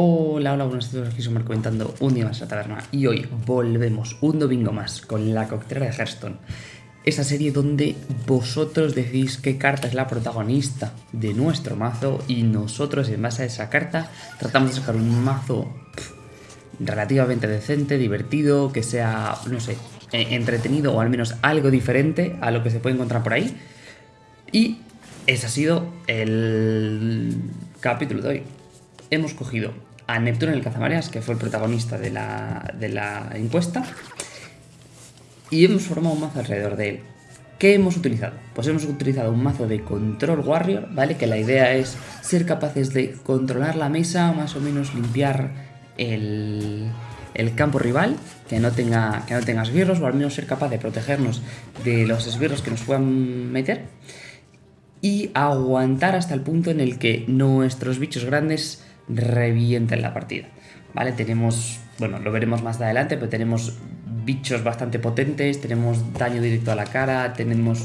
Hola, hola, buenas tardes, aquí somos comentando un día más a la taberna y hoy volvemos un domingo más con la coctelera de Hearthstone. Esa serie donde vosotros decís qué carta es la protagonista de nuestro mazo y nosotros en base a esa carta tratamos de sacar un mazo relativamente decente, divertido, que sea, no sé, eh, entretenido o al menos algo diferente a lo que se puede encontrar por ahí. Y ese ha sido el capítulo de hoy. Hemos cogido a Neptuno en el Cazamareas, que fue el protagonista de la, de la encuesta, y hemos formado un mazo alrededor de él. ¿Qué hemos utilizado? Pues hemos utilizado un mazo de Control Warrior, ¿vale? Que la idea es ser capaces de controlar la mesa, más o menos limpiar el, el campo rival, que no, tenga, que no tenga esbirros, o al menos ser capaz de protegernos de los esbirros que nos puedan meter. Y aguantar hasta el punto en el que nuestros bichos grandes revienten la partida. ¿Vale? Tenemos, bueno, lo veremos más adelante, pero tenemos bichos bastante potentes, tenemos daño directo a la cara, tenemos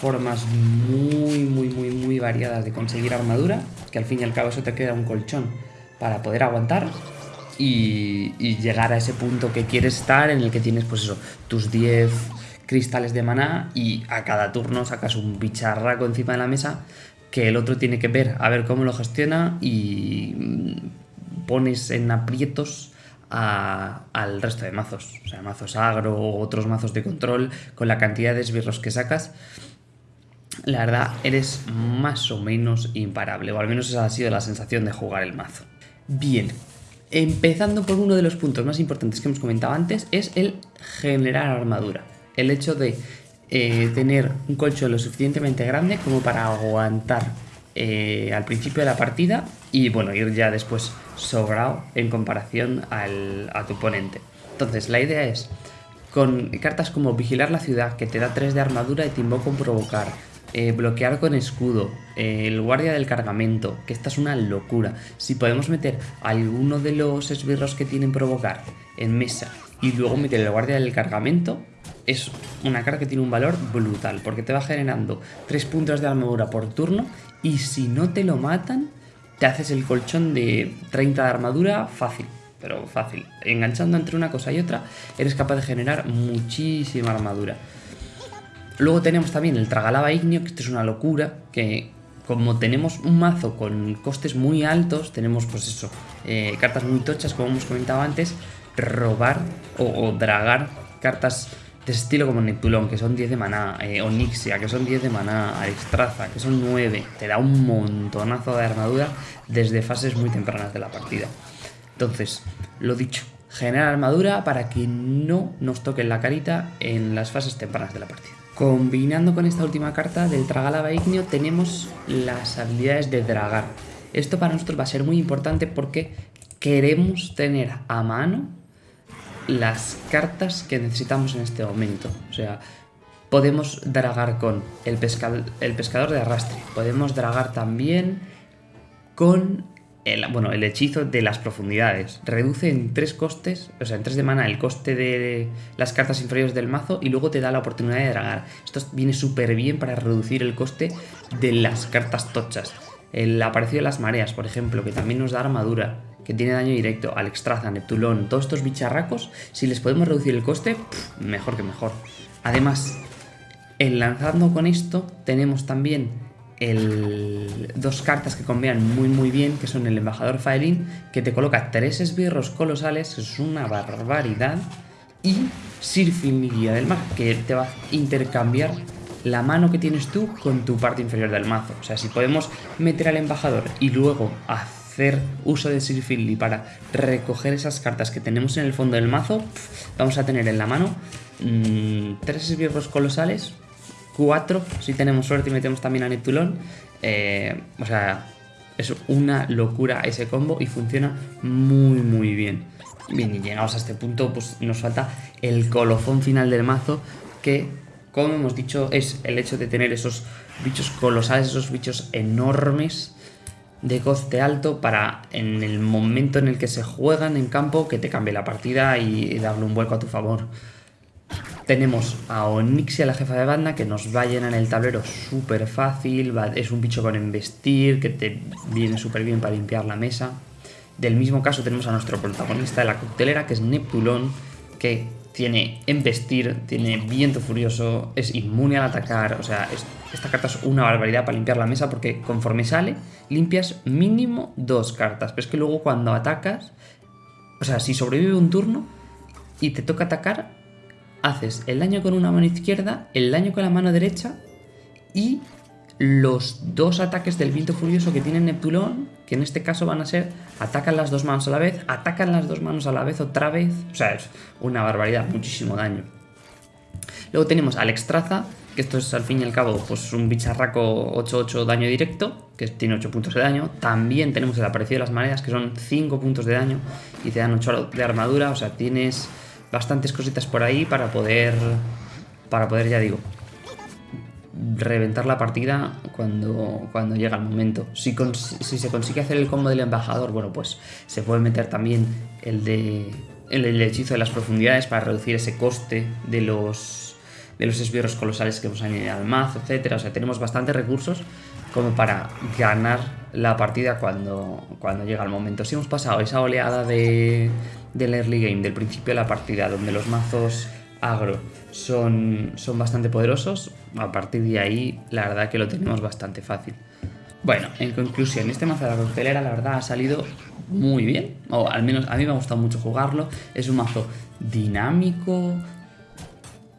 formas muy, muy, muy, muy variadas de conseguir armadura, que al fin y al cabo eso te queda un colchón para poder aguantar y, llegar a ese punto que quieres estar en el que tienes pues eso, tus 10 cristales de maná y a cada turno sacas un bicharraco encima de la mesa que el otro tiene que ver a ver cómo lo gestiona y mm, pones en aprietos al resto de mazos, o sea, mazos agro o otros mazos de control con la cantidad de esbirros que sacas. La verdad, eres más o menos imparable, o al menos esa ha sido la sensación de jugar el mazo. Bien, empezando por uno de los puntos más importantes que hemos comentado antes, es el generar armadura. El hecho de eh, tener un colchón lo suficientemente grande como para aguantar eh, al principio de la partida y bueno, ir ya después sobrado en comparación a tu oponente. Entonces, la idea es, con cartas como Vigilar la ciudad, que te da 3 de armadura y te invoca un provocar, eh, bloquear con escudo, el guardia del cargamento, que esta es una locura. Si podemos meter alguno de los esbirros que tienen provocar en mesa y luego meter el guardia del cargamento, es una carta que tiene un valor brutal, porque te va generando 3 puntos de armadura por turno y si no te lo matan, te haces el colchón de 30 de armadura fácil, pero fácil. Enganchando entre una cosa y otra, eres capaz de generar muchísima armadura. Luego tenemos también el Tragalava Ignio, que esto es una locura, que como tenemos un mazo con costes muy altos, tenemos pues eso, eh, cartas muy tochas como hemos comentado antes, robar o dragar cartas de estilo como Neptulón, que son 10 de maná, eh, Onixia, que son 10 de maná, Arextraza, que son 9, te da un montonazo de armadura desde fases muy tempranas de la partida. Entonces, lo dicho, generar armadura para que no nos toquen la carita en las fases tempranas de la partida. Combinando con esta última carta del Tragalava Ignio tenemos las habilidades de dragar. Esto para nosotros va a ser muy importante porque queremos tener a mano las cartas que necesitamos en este momento. O sea, podemos dragar con el, el pescador de arrastre. Podemos dragar también con el, bueno, el hechizo de las profundidades. Reduce en tres costes, o sea, en tres de mana el coste de las cartas inferiores del mazo y luego te da la oportunidad de dragar. Esto viene súper bien para reducir el coste de las cartas tochas. El aparecido de las mareas, por ejemplo, que también nos da armadura que tiene daño directo, al Extraza, Neptulón, todos estos bicharracos, si les podemos reducir el coste, mejor que mejor. Además, enlazando con esto, tenemos también el, dos cartas que combinan muy muy bien, que son el Embajador Faelin, que te coloca tres esbirros colosales, es una barbaridad, y Sirfin, mi guía del mar, que te va a intercambiar la mano que tienes tú con tu parte inferior del mazo. O sea, si podemos meter al embajador y luego hacer uso de Sir y para recoger esas cartas que tenemos en el fondo del mazo, vamos a tener en la mano mmm, tres esbirros colosales, cuatro si tenemos suerte y metemos también a Neptulón. Eh, o sea, es una locura ese combo y funciona muy muy bien. Bien, y llegados a este punto, pues nos falta el colofón final del mazo que, como hemos dicho, es el hecho de tener esos bichos colosales, esos bichos enormes de coste alto para en el momento en el que se juegan en campo que te cambie la partida y darle un vuelco a tu favor. Tenemos a Onyxia, la jefa de banda, que nos va a llenar el tablero súper fácil, es un bicho con embestir, que te viene súper bien para limpiar la mesa. Del mismo caso tenemos a nuestro protagonista de la coctelera, que es Neptulón, que tiene embestir, tiene viento furioso, es inmune al atacar, o sea, esta carta es una barbaridad para limpiar la mesa porque conforme sale, limpias mínimo dos cartas, pero es que luego cuando atacas, o sea, si sobrevive un turno y te toca atacar, haces el daño con una mano izquierda, el daño con la mano derecha y los dos ataques del viento furioso que tiene Neptulón, que en este caso van a ser atacan las dos manos a la vez, atacan las dos manos a la vez otra vez, o sea, es una barbaridad, muchísimo daño. Luego tenemos al Extraza, que esto es al fin y al cabo pues un bicharraco 8-8 daño directo, que tiene 8 puntos de daño. También tenemos el aparecido de las maneras, que son 5 puntos de daño y te dan 8 de armadura, o sea, tienes bastantes cositas por ahí para poder, para poder, ya digo, reventar la partida cuando, cuando llega el momento. Si, si, se consigue hacer el combo del embajador, bueno, pues se puede meter también el de el, hechizo de las profundidades para reducir ese coste de los de los esbirros colosales que hemos añadido al mazo, etcétera. O sea, tenemos bastantes recursos como para ganar la partida cuando, cuando llega el momento. Si hemos pasado esa oleada de, del early game, del principio de la partida, donde los mazos agro. Son, son bastante poderosos, a partir de ahí la verdad que lo tenemos bastante fácil. Bueno, en conclusión, este mazo de la coctelera la verdad ha salido muy bien, o al menos a mí me ha gustado mucho jugarlo, es un mazo dinámico,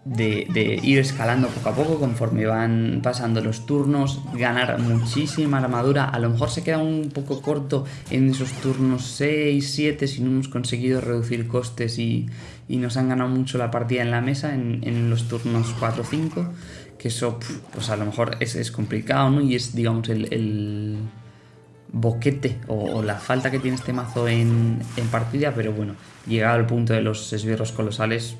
de, ir escalando poco a poco conforme van pasando los turnos, ganar muchísima armadura, a lo mejor se queda un poco corto en esos turnos 6, 7 si no hemos conseguido reducir costes y, nos han ganado mucho la partida en la mesa en, los turnos 4 o 5, que eso pues a lo mejor es, complicado ¿no? y es digamos el, boquete o, la falta que tiene este mazo en, en partida, pero bueno, llegado al punto de los esbirros colosales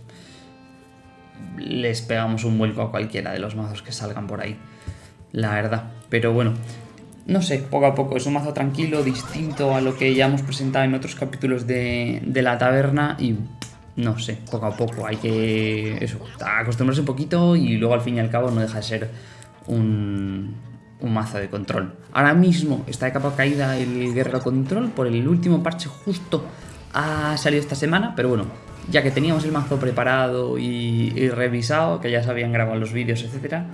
les pegamos un vuelco a cualquiera de los mazos que salgan por ahí. La verdad. Pero bueno, no sé, poco a poco. Es un mazo tranquilo, distinto a lo que ya hemos presentado en otros capítulos de, la taberna y no sé, poco a poco. Hay que eso, acostumbrarse un poquito y luego al fin y al cabo no deja de ser un, un mazo de control. Ahora mismo está de capa caída el guerrero control por el último parche justo ha salido esta semana, pero bueno, ya que teníamos el mazo preparado y, revisado, que ya se habían grabado los vídeos, etcétera,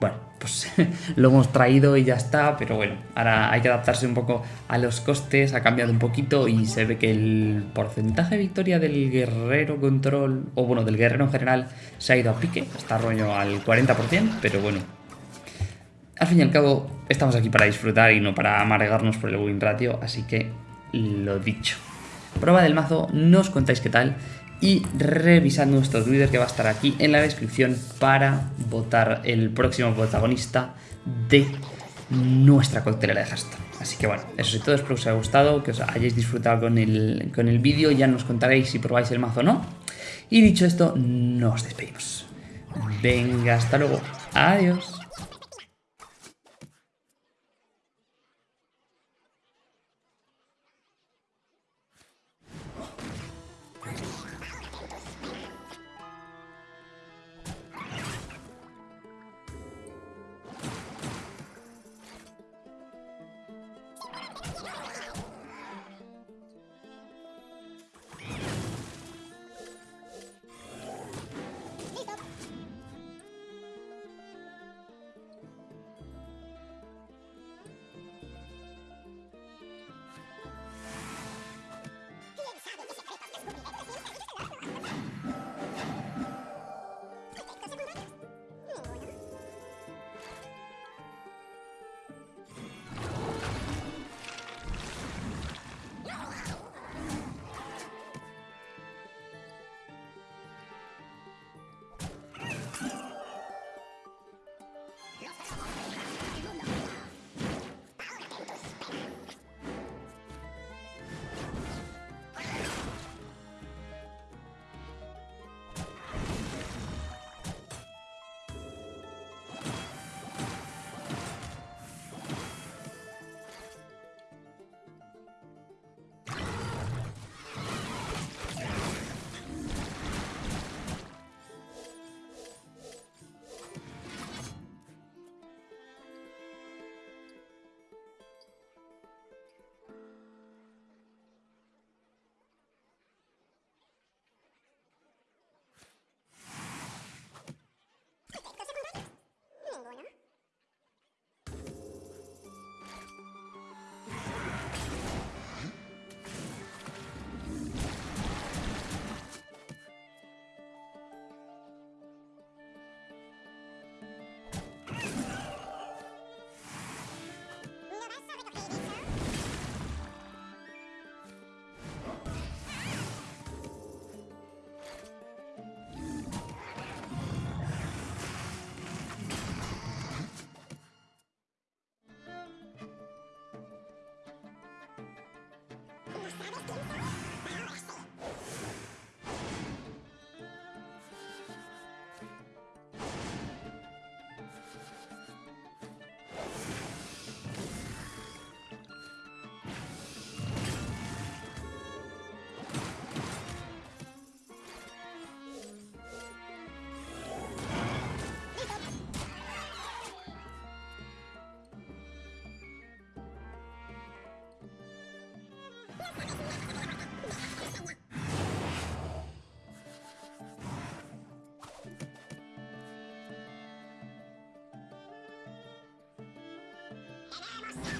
bueno, pues lo hemos traído y ya está, pero bueno, ahora hay que adaptarse un poco a los costes, ha cambiado un poquito y se ve que el porcentaje de victoria del guerrero control, o bueno, del guerrero en general, se ha ido a pique, está rollo al 40%, pero bueno, al fin y al cabo estamos aquí para disfrutar y no para amargarnos por el win ratio, así que lo dicho. Prueba del mazo, no os contáis qué tal y revisad nuestro Twitter que va a estar aquí en la descripción para votar el próximo protagonista de nuestra coctelera de Hearthstone. Así que bueno, eso es todo, espero que os haya gustado, que os hayáis disfrutado con el, con el vídeo, ya nos contaréis si probáis el mazo o no. Y dicho esto, nos despedimos. Venga, hasta luego. Adiós. Well,